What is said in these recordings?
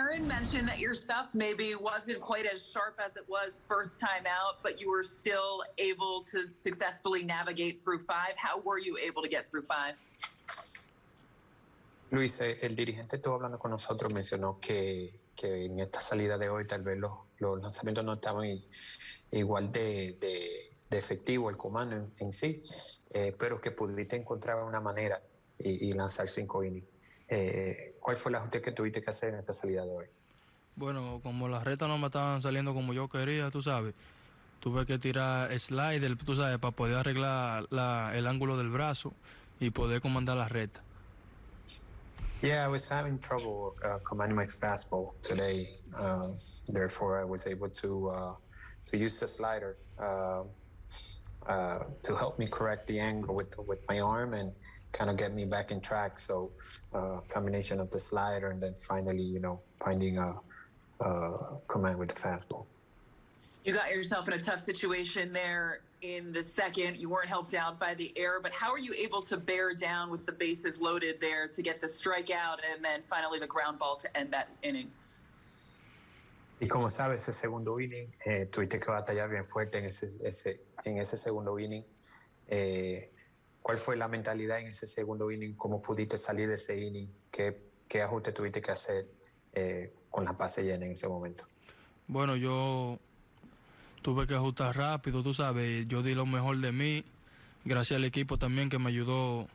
Aaron mentioned that your stuff maybe wasn't quite as sharp as it was first time out, but you were still able to successfully navigate through five. How were you able to get through five? Luis, eh, el dirigente estuvo hablando con nosotros, mencionó que, que en esta salida de hoy tal vez los, los lanzamientos no estaban igual de, de, de efectivo el comando en, en sí, eh, pero que pudiste encontrar una manera y, y lanzar cinco innings. Eh, ¿Cuál fue el ajuste que tuviste que hacer en esta salida de hoy? Bueno, como las retas no me estaban saliendo como yo quería, tú sabes, tuve que tirar slider, tú sabes, para poder arreglar la- el ángulo del brazo y poder comandar la recta. Yeah, I was having trouble uh, commanding my fastball today. Um, therefore, I was able to uh, to use the slider uh, to help me correct the angle with with my arm and kind of get me back in track. So, uh, combination of the slider and then finally, you know, finding a, a command with the fastball. You got yourself in a tough situation there in the second. You weren't helped out by the air, but how are you able to bear down with the bases loaded there to get the strikeout and then finally the ground ball to end that inning? Y como sabes, ese segundo inning, eh, tuviste que batallar bien fuerte en ese, ese, en ese segundo inning. Eh, ¿Cuál fue la mentalidad en ese segundo inning? ¿Cómo pudiste salir de ese inning? ¿Qué, ajuste tuviste que hacer eh, con la base llena en ese momento? Bueno, yo tuve que ajustar rápido, tú sabes, yo di lo mejor de mí, gracias al equipo también que me ayudó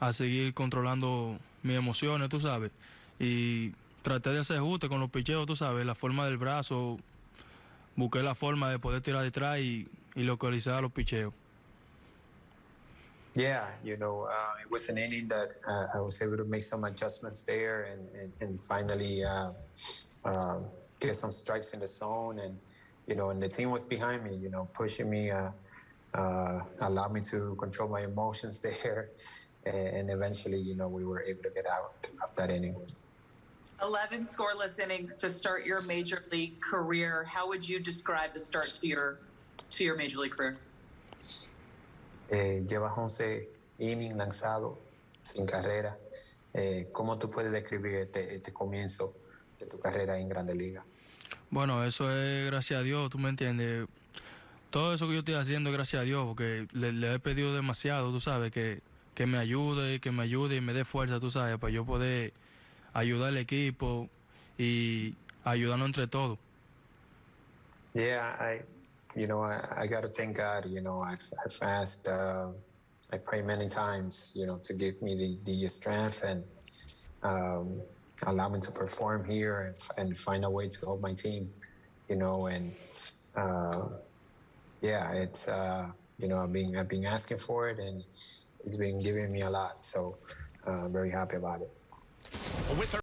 a seguir controlando mis emociones, tú sabes, y traté de hacer ajuste con los picheos, tú sabes, la forma del brazo, busqué la forma de poder tirar detrás y, y localizar los picheos. Yeah, you know, uh, it was an inning that uh, I was able to make some adjustments there and, and, and finally uh, um, get some strikes in the zone. And, you know, and the team was behind me, you know, pushing me, uh, uh, allowed me to control my emotions there. And eventually, you know, we were able to get out of that inning. 11 scoreless innings to start your major league career. How would you describe the start to your to your major league career? Eh, llevas 11 innings lanzados sin carrera. Eh, ¿Cómo tú puedes describir este, este comienzo de tu carrera en Grande Liga? Bueno, eso es gracias a Dios, tú me entiendes. Todo eso que yo estoy haciendo es gracias a Dios, porque le, le he pedido demasiado, tú sabes, que, que me ayude, que me ayude y me dé fuerza, tú sabes, para yo poder ayudar al equipo y ayudarnos entre todos. Yeah, I, you know, I, I got to thank God. You know, I've, I've asked, uh, I pray many times, you know, to give me the, the strength and um, allow me to perform here and, and find a way to help my team, you know, and uh, yeah, it's, uh, you know, I've been, I've been asking for it and it's been giving me a lot. So uh, I'm very happy about it. With her